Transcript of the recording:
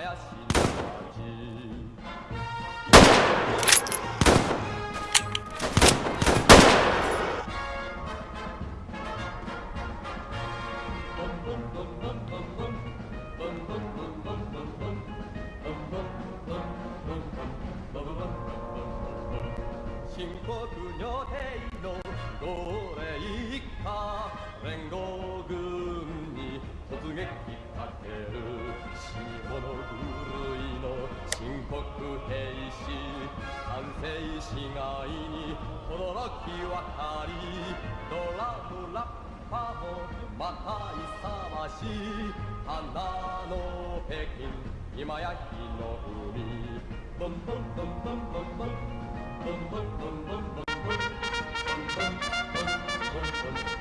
나야 신나지 신고 그녀 대이노 노래 익하 랭고금니 突撃。かける死に物狂いの新国兵士完成市街に轟き渡りドラムラッパもまた。勇ましい花の北京今や火の海ボンボンボンボンボンボンボンボンボンボンボンボンボン